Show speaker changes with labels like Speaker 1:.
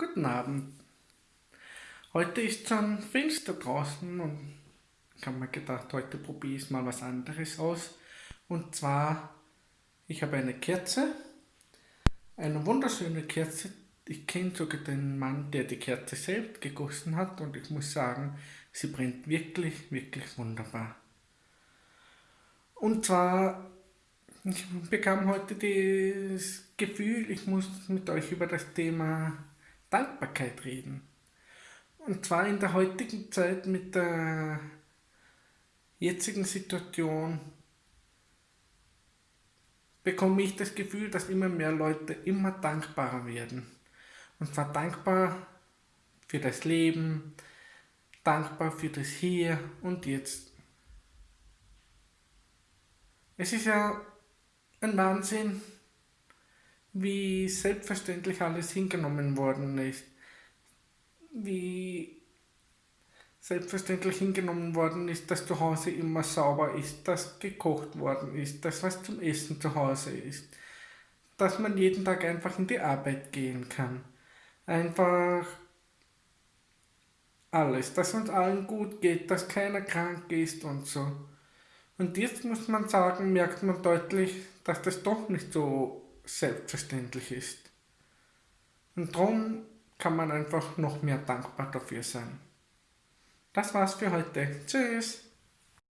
Speaker 1: Guten Abend. Heute ist schon finster draußen und ich habe mir gedacht, heute probiere ich mal was anderes aus. Und zwar, ich habe eine Kerze, eine wunderschöne Kerze. Ich kenne sogar den Mann, der die Kerze selbst gegossen hat und ich muss sagen, sie brennt wirklich, wirklich wunderbar. Und zwar, ich bekam heute das Gefühl, ich muss mit euch über das Thema Dankbarkeit reden. Und zwar in der heutigen Zeit mit der jetzigen Situation bekomme ich das Gefühl, dass immer mehr Leute immer dankbarer werden. Und zwar dankbar für das Leben, dankbar für das Hier und Jetzt. Es ist ja ein Wahnsinn, wie selbstverständlich alles hingenommen worden ist, wie selbstverständlich hingenommen worden ist, dass zu Hause immer sauber ist, dass gekocht worden ist, dass was zum Essen zu Hause ist, dass man jeden Tag einfach in die Arbeit gehen kann. Einfach alles, dass uns allen gut geht, dass keiner krank ist und so. Und jetzt muss man sagen, merkt man deutlich, dass das doch nicht so selbstverständlich ist. Und darum kann man einfach noch mehr dankbar dafür sein. Das war's für heute. Tschüss!